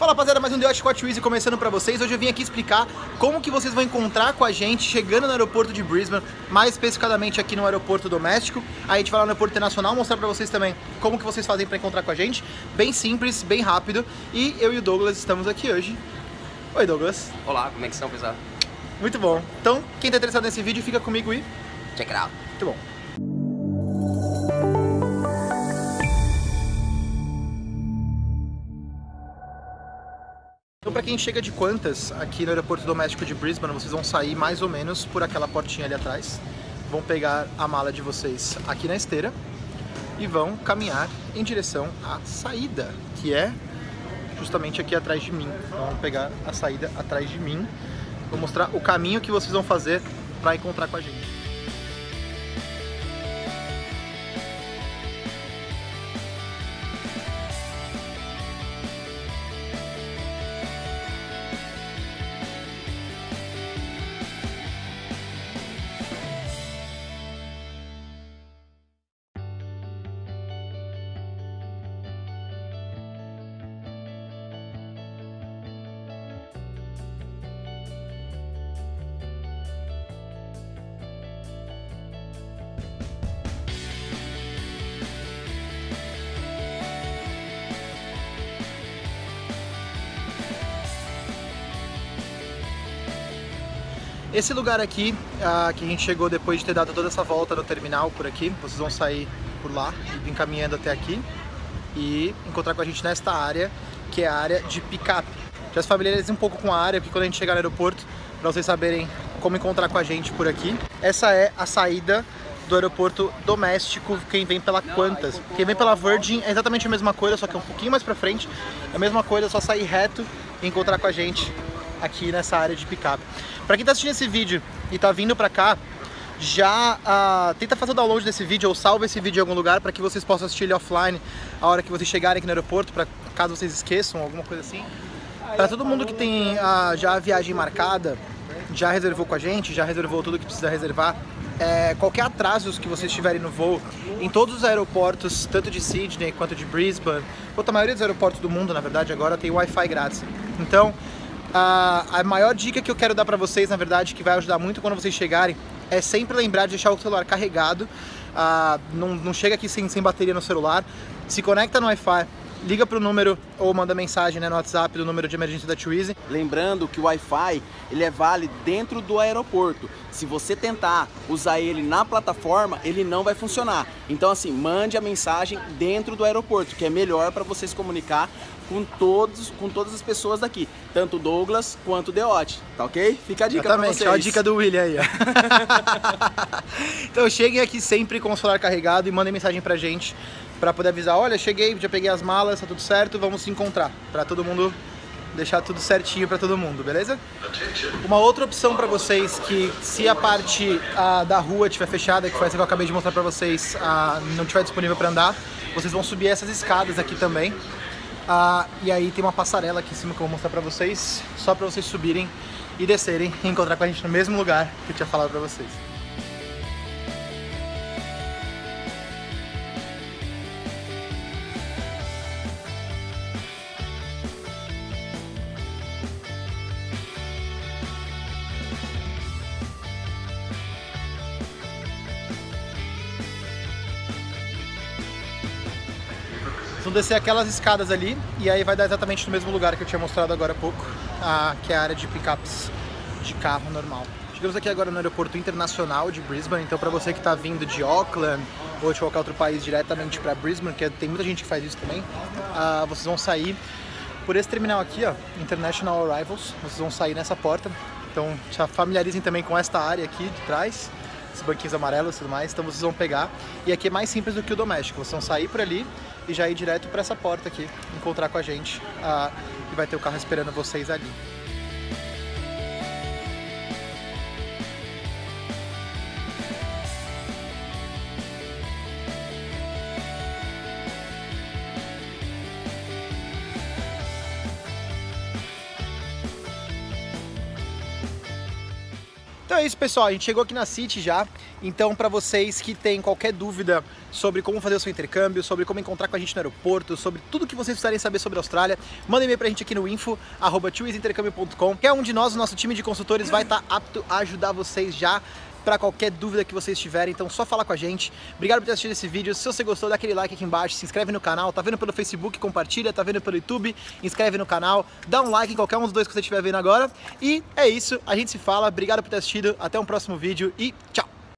Fala rapaziada, mais um The Scott Easy começando pra vocês. Hoje eu vim aqui explicar como que vocês vão encontrar com a gente chegando no aeroporto de Brisbane, mais especificadamente aqui no aeroporto doméstico. Aí a gente vai lá no aeroporto internacional mostrar pra vocês também como que vocês fazem pra encontrar com a gente. Bem simples, bem rápido. E eu e o Douglas estamos aqui hoje. Oi Douglas. Olá, como é que estão, pessoal? Muito bom. Então, quem tá interessado nesse vídeo, fica comigo e... Check it out. Muito bom. Então, para quem chega de Qantas aqui no aeroporto doméstico de Brisbane, vocês vão sair mais ou menos por aquela portinha ali atrás. Vão pegar a mala de vocês aqui na esteira e vão caminhar em direção à saída, que é justamente aqui atrás de mim. Então, vão pegar a saída atrás de mim. Vou mostrar o caminho que vocês vão fazer para encontrar com a gente. Esse lugar aqui, uh, que a gente chegou depois de ter dado toda essa volta no terminal por aqui, vocês vão sair por lá e vir caminhando até aqui e encontrar com a gente nesta área, que é a área de picape. Já se familiarizem um pouco com a área, porque quando a gente chegar no aeroporto, para vocês saberem como encontrar com a gente por aqui. Essa é a saída do aeroporto doméstico, quem vem pela Qantas. Quem vem pela Virgin é exatamente a mesma coisa, só que é um pouquinho mais pra frente. É a mesma coisa, é só sair reto e encontrar com a gente aqui nessa área de picape. Para quem está assistindo esse vídeo e está vindo para cá, já uh, tenta fazer o download desse vídeo ou salva esse vídeo em algum lugar para que vocês possam assistir ele offline a hora que vocês chegarem aqui no aeroporto, para caso vocês esqueçam, alguma coisa assim. Para todo mundo que tem uh, já a viagem marcada, já reservou com a gente, já reservou tudo que precisa reservar, é, qualquer atrasos que vocês tiverem no voo, em todos os aeroportos, tanto de Sydney quanto de Brisbane, a maioria dos aeroportos do mundo, na verdade, agora tem Wi-Fi grátis. Então, a, a maior dica que eu quero dar para vocês, na verdade, que vai ajudar muito quando vocês chegarem, é sempre lembrar de deixar o celular carregado. Não, não chega aqui sem, sem bateria no celular. Se conecta no Wi-Fi, liga para o número ou manda mensagem né, no WhatsApp do número de emergência da Twizy. Lembrando que o Wi-Fi ele é válido dentro do aeroporto. Se você tentar usar ele na plataforma, ele não vai funcionar. Então assim, mande a mensagem dentro do aeroporto, que é melhor para você se comunicar com, todos, com todas as pessoas daqui, tanto o Douglas quanto o Deote, tá ok? Fica a dica Exatamente, pra vocês. Olha a dica do William aí, ó. então cheguem aqui sempre com o celular carregado e mandem mensagem pra gente para poder avisar, olha, cheguei, já peguei as malas, tá tudo certo, vamos se encontrar, para todo mundo deixar tudo certinho para todo mundo, beleza? Uma outra opção para vocês que se a parte a, da rua estiver fechada, que foi essa que eu acabei de mostrar para vocês, a, não estiver disponível para andar, vocês vão subir essas escadas aqui também, ah, e aí tem uma passarela aqui em cima que eu vou mostrar pra vocês, só pra vocês subirem e descerem e encontrar com a gente no mesmo lugar que eu tinha falado pra vocês. Vão descer aquelas escadas ali e aí vai dar exatamente no mesmo lugar que eu tinha mostrado agora há pouco, a, que é a área de picapes de carro normal. Chegamos aqui agora no aeroporto internacional de Brisbane, então para você que está vindo de Auckland ou de qualquer outro país diretamente para Brisbane, que tem muita gente que faz isso também, uh, vocês vão sair por esse terminal aqui, ó, International Arrivals, vocês vão sair nessa porta, então já familiarizem também com esta área aqui de trás, esses banquinhos amarelos e tudo mais, então vocês vão pegar, e aqui é mais simples do que o doméstico, vocês vão sair por ali e já ir direto para essa porta aqui, encontrar com a gente ah, e vai ter o carro esperando vocês ali. Então é isso, pessoal. A gente chegou aqui na City já. Então, para vocês que têm qualquer dúvida sobre como fazer o seu intercâmbio, sobre como encontrar com a gente no aeroporto, sobre tudo que vocês precisarem saber sobre a Austrália, mandem e-mail pra gente aqui no info, arroba Qualquer um de nós, o nosso time de consultores, vai estar tá apto a ajudar vocês já para qualquer dúvida que vocês tiverem, então só falar com a gente. Obrigado por ter assistido esse vídeo. Se você gostou, dá aquele like aqui embaixo, se inscreve no canal, tá vendo pelo Facebook, compartilha, tá vendo pelo YouTube, inscreve no canal, dá um like em qualquer um dos dois que você estiver vendo agora. E é isso, a gente se fala, obrigado por ter assistido, até um próximo vídeo e tchau!